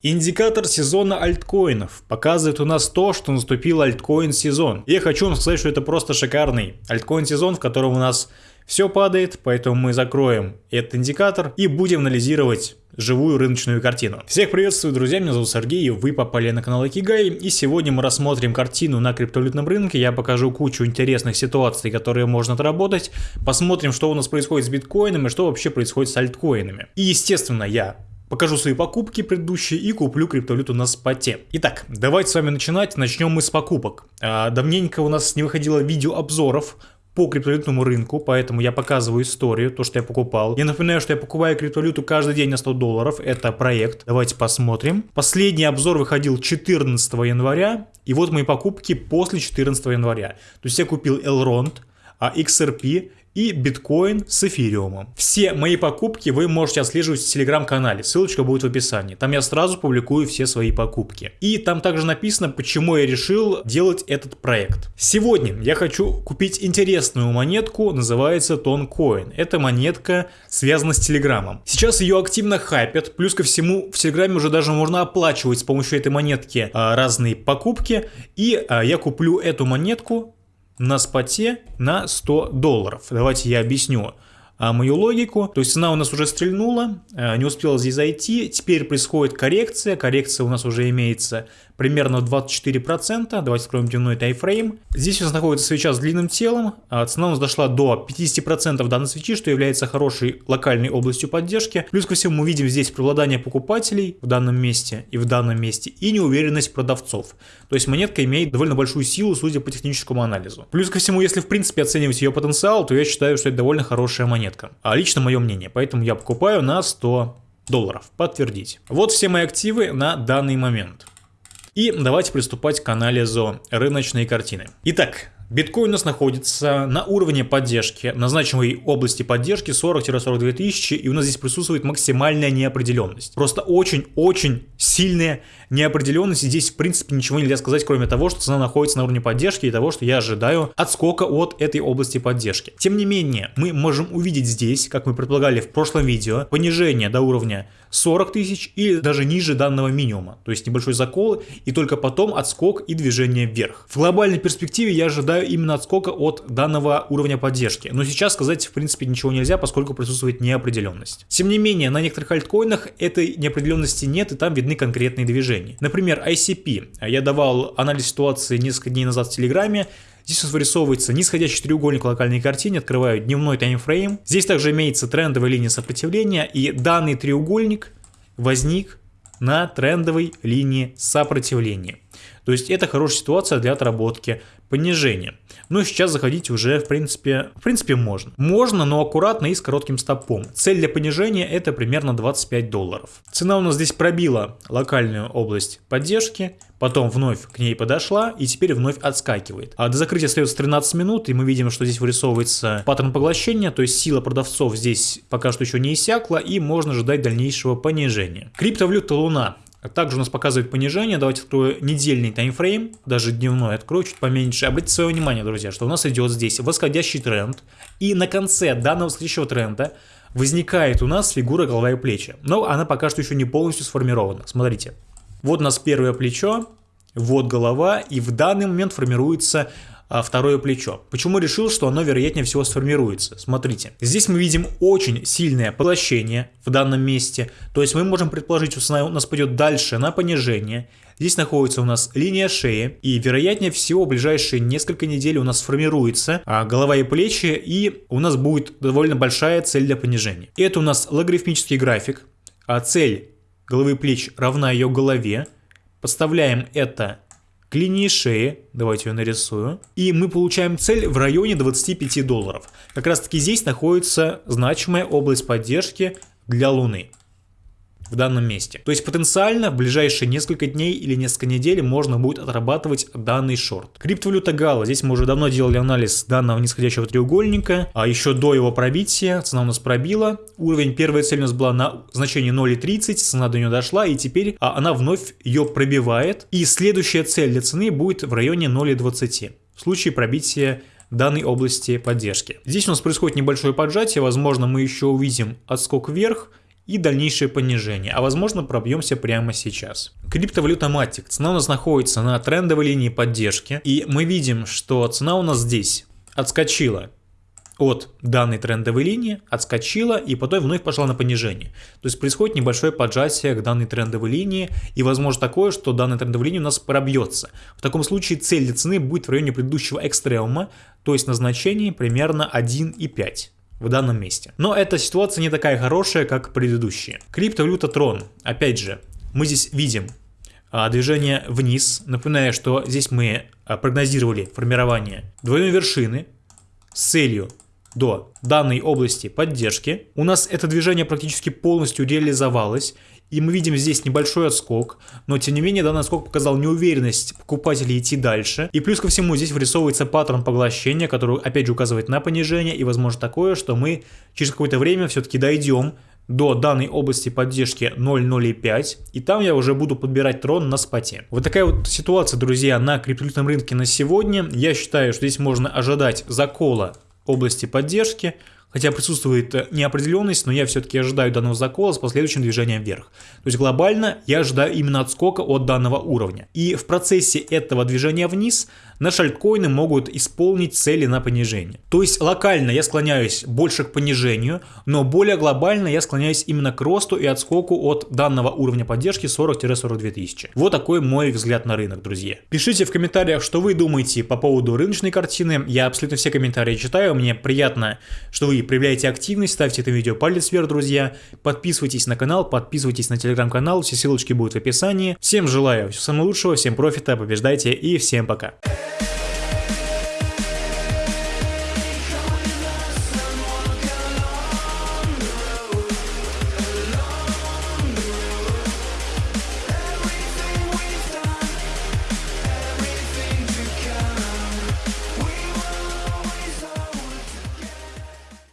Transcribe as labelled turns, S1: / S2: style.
S1: Индикатор сезона альткоинов показывает у нас то, что наступил альткоин сезон. Я хочу вам сказать, что это просто шикарный альткоин сезон, в котором у нас все падает, поэтому мы закроем этот индикатор и будем анализировать живую рыночную картину. Всех приветствую, друзья, меня зовут Сергей, и вы попали на канал Акигай, и сегодня мы рассмотрим картину на криптовалютном рынке, я покажу кучу интересных ситуаций, которые можно отработать, посмотрим, что у нас происходит с биткоином и что вообще происходит с альткоинами. И, естественно, я покажу свои покупки предыдущие и куплю криптовалюту на споте. Итак, давайте с вами начинать. Начнем мы с покупок. А, давненько у нас не выходило видео обзоров по криптовалютному рынку, поэтому я показываю историю, то, что я покупал. Я напоминаю, что я покупаю криптовалюту каждый день на 100 долларов, это проект. Давайте посмотрим. Последний обзор выходил 14 января, и вот мои покупки после 14 января. То есть я купил Elrond, а XRP и биткоин с эфириумом. Все мои покупки вы можете отслеживать в телеграм-канале, ссылочка будет в описании. Там я сразу публикую все свои покупки. И там также написано, почему я решил делать этот проект. Сегодня я хочу купить интересную монетку, называется Тонкоин. Это монетка связана с телеграмом. Сейчас ее активно хайпят, плюс ко всему в телеграме уже даже можно оплачивать с помощью этой монетки а, разные покупки. И а, я куплю эту монетку на споте на 100 долларов. Давайте я объясню а, мою логику. То есть цена у нас уже стрельнула, а, не успела здесь зайти. Теперь происходит коррекция. Коррекция у нас уже имеется примерно 24%. Давайте откроем дневной тайфрейм. Здесь у нас находится свеча с длинным телом. А цена у нас дошла до 50% данной свечи, что является хорошей локальной областью поддержки. Плюс ко всему мы видим здесь преобладание покупателей в данном месте и в данном месте и неуверенность продавцов. То есть монетка имеет довольно большую силу, судя по техническому анализу. Плюс ко всему, если в принципе оценивать ее потенциал, то я считаю, что это довольно хорошая монетка. А лично мое мнение. Поэтому я покупаю на 100 долларов. Подтвердить. Вот все мои активы на данный момент. И давайте приступать к анализу рыночной картины. Итак, Биткоин у нас находится на уровне поддержки, на значимой области поддержки 40-42 тысячи, и у нас здесь присутствует максимальная неопределенность. Просто очень-очень сильная неопределенность, и здесь в принципе ничего нельзя сказать, кроме того, что цена находится на уровне поддержки и того, что я ожидаю отскока от этой области поддержки. Тем не менее, мы можем увидеть здесь, как мы предполагали в прошлом видео, понижение до уровня 40 тысяч или даже ниже данного минимума, то есть небольшой закол и только потом отскок и движение вверх. В глобальной перспективе я ожидаю именно отскока от данного уровня поддержки. Но сейчас сказать в принципе ничего нельзя, поскольку присутствует неопределенность. Тем не менее, на некоторых альткоинах этой неопределенности нет и там видны конкретные движения. Например, ICP. Я давал анализ ситуации несколько дней назад в Телеграме. Здесь у нас вырисовывается нисходящий треугольник локальной картине, открываю дневной таймфрейм. Здесь также имеется трендовая линия сопротивления, и данный треугольник возник на трендовой линии сопротивления. То есть это хорошая ситуация для отработки понижения. Но сейчас заходить уже в принципе, в принципе можно. Можно, но аккуратно и с коротким стопом. Цель для понижения это примерно 25 долларов. Цена у нас здесь пробила локальную область поддержки, потом вновь к ней подошла и теперь вновь отскакивает. А до закрытия остается 13 минут и мы видим, что здесь вырисовывается паттерн поглощения, то есть сила продавцов здесь пока что еще не иссякла и можно ожидать дальнейшего понижения. Криптовалюта Луна также у нас показывает понижение. Давайте открою недельный таймфрейм, даже дневной открою чуть поменьше. Обратите свое внимание, друзья, что у нас идет здесь восходящий тренд. И на конце данного восходящего тренда возникает у нас фигура голова и плечи. Но она пока что еще не полностью сформирована. Смотрите. Вот у нас первое плечо, вот голова, и в данный момент формируется а, второе плечо. Почему решил, что оно вероятнее всего сформируется? Смотрите, здесь мы видим очень сильное поглощение в данном месте, то есть мы можем предположить, что цена у нас пойдет дальше на понижение, Здесь находится у нас линия шеи, и вероятнее всего в ближайшие несколько недель у нас сформируется а, голова и плечи, и у нас будет довольно большая цель для понижения. Это у нас логарифмический график, а цель головы и плеч равна ее голове. Подставляем это к линии шеи, давайте ее нарисую, и мы получаем цель в районе 25 долларов. Как раз таки здесь находится значимая область поддержки для Луны в данном месте. То есть потенциально в ближайшие несколько дней или несколько недель можно будет отрабатывать данный шорт. Криптовалюта Гала. Здесь мы уже давно делали анализ данного нисходящего треугольника, а еще до его пробития цена у нас пробила. Уровень первой цели у нас была на значении 0,30, цена до нее дошла и теперь а, она вновь ее пробивает. И следующая цель для цены будет в районе 0,20 в случае пробития данной области поддержки. Здесь у нас происходит небольшое поджатие, возможно мы еще увидим отскок вверх, и дальнейшее понижение, а возможно пробьемся прямо сейчас. Криптовалюта Matic. Цена у нас находится на трендовой линии поддержки, и мы видим, что цена у нас здесь отскочила от данной трендовой линии, отскочила и потом вновь пошла на понижение. То есть происходит небольшое поджатие к данной трендовой линии и возможно такое, что данная трендовая линия у нас пробьется. В таком случае цель для цены будет в районе предыдущего экстремума, то есть на значении примерно 1,5 в данном месте. Но эта ситуация не такая хорошая, как предыдущие. Криптовалюта Tron. Опять же, мы здесь видим а, движение вниз. Напоминаю, что здесь мы а, прогнозировали формирование двойной вершины с целью до данной области поддержки. У нас это движение практически полностью реализовалось, и мы видим здесь небольшой отскок, но тем не менее данный отскок показал неуверенность покупателей идти дальше. И плюс ко всему здесь вырисовывается паттерн поглощения, который опять же указывает на понижение, и возможно такое, что мы через какое-то время все-таки дойдем до данной области поддержки 0.05, и там я уже буду подбирать трон на споте. Вот такая вот ситуация, друзья, на криптовалютном рынке на сегодня. Я считаю, что здесь можно ожидать закола области поддержки, хотя присутствует э, неопределенность, но я все-таки ожидаю данного закола с последующим движением вверх. То есть глобально я ожидаю именно отскока от данного уровня. И в процессе этого движения вниз наши альткоины могут исполнить цели на понижение. То есть локально я склоняюсь больше к понижению, но более глобально я склоняюсь именно к росту и отскоку от данного уровня поддержки 40-42 тысячи. Вот такой мой взгляд на рынок, друзья. Пишите в комментариях, что вы думаете по поводу рыночной картины. Я абсолютно все комментарии читаю, мне приятно, что вы проявляете активность, ставьте это видео палец вверх, друзья. Подписывайтесь на канал, подписывайтесь на телеграм-канал, все ссылочки будут в описании. Всем желаю всего самого лучшего, всем профита, побеждайте и всем пока.